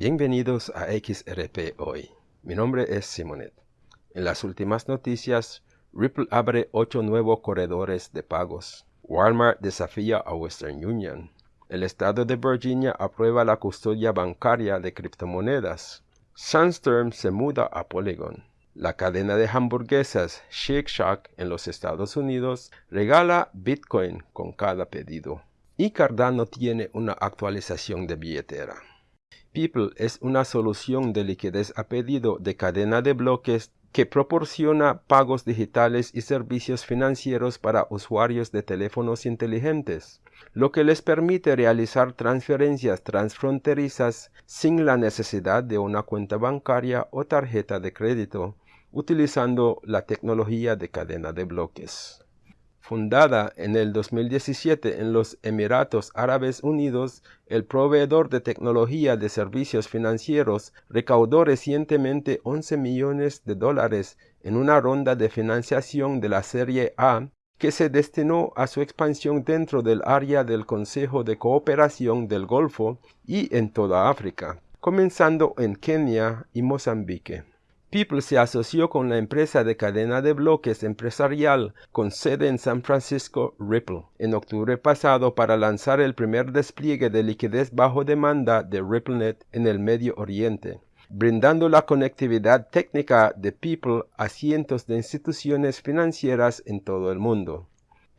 Bienvenidos a XRP Hoy. Mi nombre es Simonet. En las últimas noticias, Ripple abre ocho nuevos corredores de pagos. Walmart desafía a Western Union. El estado de Virginia aprueba la custodia bancaria de criptomonedas. Sandstorm se muda a Polygon. La cadena de hamburguesas Shake Shack en los Estados Unidos regala Bitcoin con cada pedido. Y Cardano tiene una actualización de billetera. People es una solución de liquidez a pedido de cadena de bloques que proporciona pagos digitales y servicios financieros para usuarios de teléfonos inteligentes, lo que les permite realizar transferencias transfronterizas sin la necesidad de una cuenta bancaria o tarjeta de crédito, utilizando la tecnología de cadena de bloques. Fundada en el 2017 en los Emiratos Árabes Unidos, el proveedor de tecnología de servicios financieros recaudó recientemente 11 millones de dólares en una ronda de financiación de la Serie A que se destinó a su expansión dentro del área del Consejo de Cooperación del Golfo y en toda África, comenzando en Kenia y Mozambique. People se asoció con la empresa de cadena de bloques empresarial con sede en San Francisco, Ripple, en octubre pasado para lanzar el primer despliegue de liquidez bajo demanda de RippleNet en el Medio Oriente, brindando la conectividad técnica de People a cientos de instituciones financieras en todo el mundo.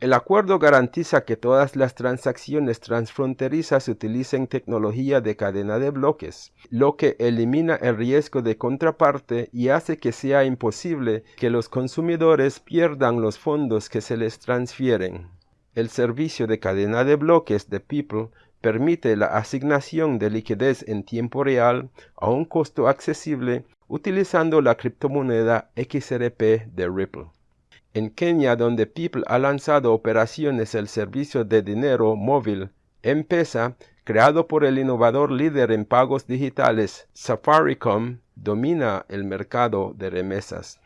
El acuerdo garantiza que todas las transacciones transfronterizas utilicen tecnología de cadena de bloques, lo que elimina el riesgo de contraparte y hace que sea imposible que los consumidores pierdan los fondos que se les transfieren. El servicio de cadena de bloques de People permite la asignación de liquidez en tiempo real a un costo accesible utilizando la criptomoneda XRP de Ripple. En Kenia, donde People ha lanzado operaciones el servicio de dinero móvil M-Pesa, creado por el innovador líder en pagos digitales Safaricom, domina el mercado de remesas.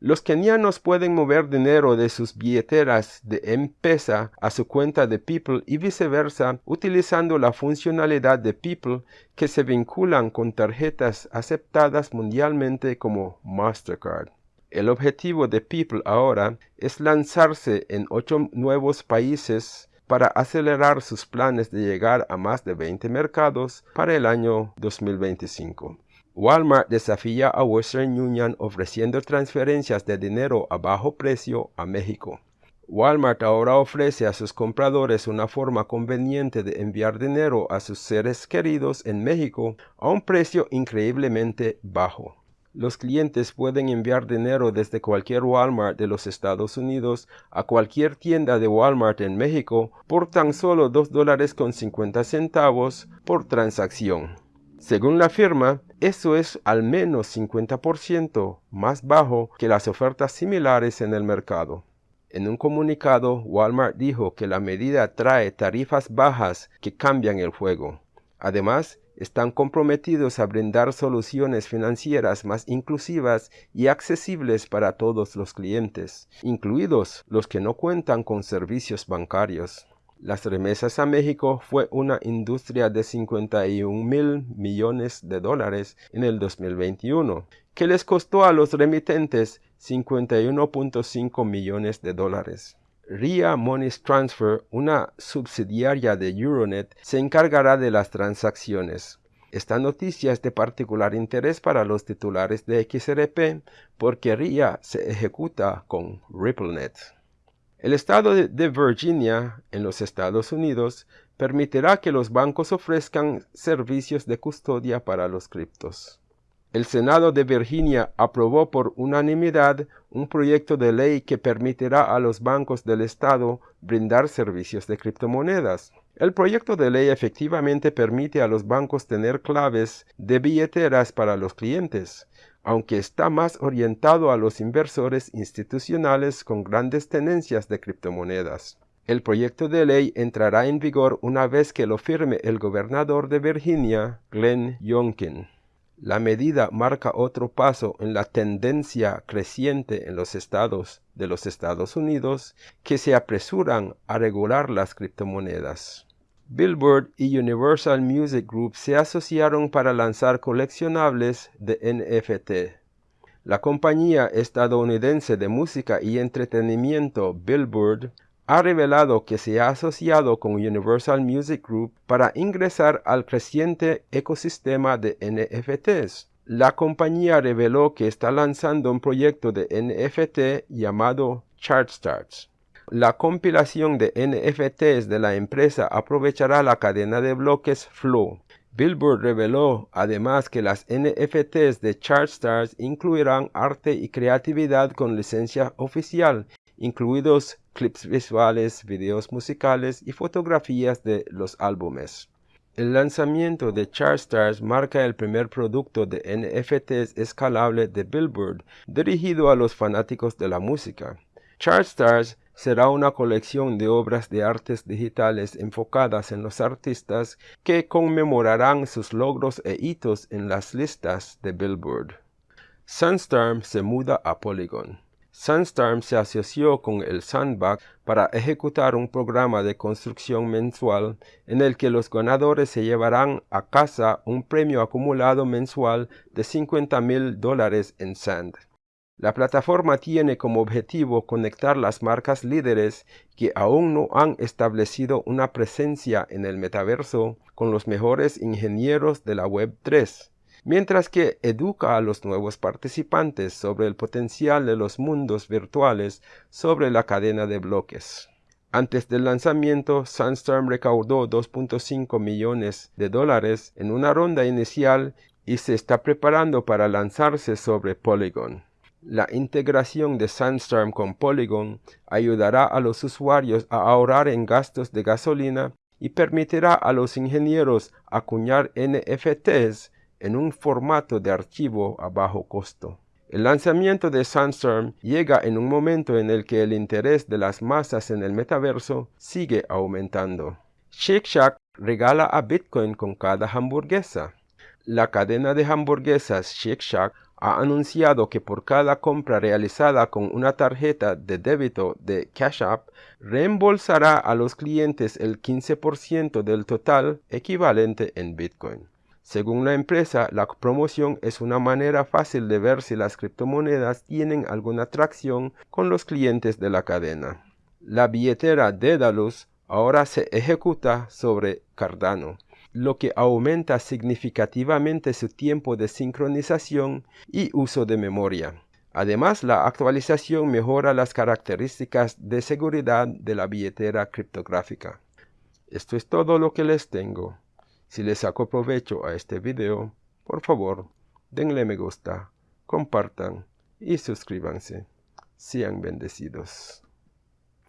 Los kenianos pueden mover dinero de sus billeteras de M-Pesa a su cuenta de People y viceversa utilizando la funcionalidad de People que se vinculan con tarjetas aceptadas mundialmente como Mastercard. El objetivo de People ahora es lanzarse en ocho nuevos países para acelerar sus planes de llegar a más de 20 mercados para el año 2025. Walmart desafía a Western Union ofreciendo transferencias de dinero a bajo precio a México. Walmart ahora ofrece a sus compradores una forma conveniente de enviar dinero a sus seres queridos en México a un precio increíblemente bajo. Los clientes pueden enviar dinero desde cualquier Walmart de los Estados Unidos a cualquier tienda de Walmart en México por tan solo 2 dólares con 50 centavos por transacción. Según la firma, eso es al menos 50% más bajo que las ofertas similares en el mercado. En un comunicado, Walmart dijo que la medida trae tarifas bajas que cambian el juego. Además, están comprometidos a brindar soluciones financieras más inclusivas y accesibles para todos los clientes, incluidos los que no cuentan con servicios bancarios. Las remesas a México fue una industria de 51 mil millones de dólares en el 2021, que les costó a los remitentes 51.5 millones de dólares. RIA Money Transfer, una subsidiaria de Euronet, se encargará de las transacciones. Esta noticia es de particular interés para los titulares de XRP porque RIA se ejecuta con RippleNet. El estado de Virginia, en los Estados Unidos, permitirá que los bancos ofrezcan servicios de custodia para los criptos. El Senado de Virginia aprobó por unanimidad un proyecto de ley que permitirá a los bancos del estado brindar servicios de criptomonedas. El proyecto de ley efectivamente permite a los bancos tener claves de billeteras para los clientes, aunque está más orientado a los inversores institucionales con grandes tenencias de criptomonedas. El proyecto de ley entrará en vigor una vez que lo firme el gobernador de Virginia, Glenn Youngkin. La medida marca otro paso en la tendencia creciente en los estados de los Estados Unidos que se apresuran a regular las criptomonedas. Billboard y Universal Music Group se asociaron para lanzar coleccionables de NFT. La compañía estadounidense de música y entretenimiento Billboard ha revelado que se ha asociado con Universal Music Group para ingresar al creciente ecosistema de NFTs. La compañía reveló que está lanzando un proyecto de NFT llamado ChartStarts. La compilación de NFTs de la empresa aprovechará la cadena de bloques Flow. Billboard reveló además que las NFTs de ChartStars incluirán arte y creatividad con licencia oficial, incluidos clips visuales, videos musicales y fotografías de los álbumes. El lanzamiento de ChartStars marca el primer producto de NFTs escalable de Billboard dirigido a los fanáticos de la música. ChartStars será una colección de obras de artes digitales enfocadas en los artistas que conmemorarán sus logros e hitos en las listas de Billboard. Sunstorm se muda a Polygon. Sunstorm se asoció con el Sandbag para ejecutar un programa de construcción mensual en el que los ganadores se llevarán a casa un premio acumulado mensual de 50 mil dólares en Sand. La plataforma tiene como objetivo conectar las marcas líderes que aún no han establecido una presencia en el metaverso con los mejores ingenieros de la Web 3, mientras que educa a los nuevos participantes sobre el potencial de los mundos virtuales sobre la cadena de bloques. Antes del lanzamiento, Sunstorm recaudó 2.5 millones de dólares en una ronda inicial y se está preparando para lanzarse sobre Polygon. La integración de Sandstorm con Polygon ayudará a los usuarios a ahorrar en gastos de gasolina y permitirá a los ingenieros acuñar NFTs en un formato de archivo a bajo costo. El lanzamiento de Sandstorm llega en un momento en el que el interés de las masas en el metaverso sigue aumentando. Shake Shack regala a Bitcoin con cada hamburguesa. La cadena de hamburguesas Shake Shack ha anunciado que por cada compra realizada con una tarjeta de débito de Cash App, reembolsará a los clientes el 15% del total equivalente en Bitcoin. Según la empresa, la promoción es una manera fácil de ver si las criptomonedas tienen alguna atracción con los clientes de la cadena. La billetera Dedalus ahora se ejecuta sobre Cardano lo que aumenta significativamente su tiempo de sincronización y uso de memoria. Además, la actualización mejora las características de seguridad de la billetera criptográfica. Esto es todo lo que les tengo. Si les saco provecho a este video, por favor, denle me gusta, compartan y suscríbanse. Sean bendecidos.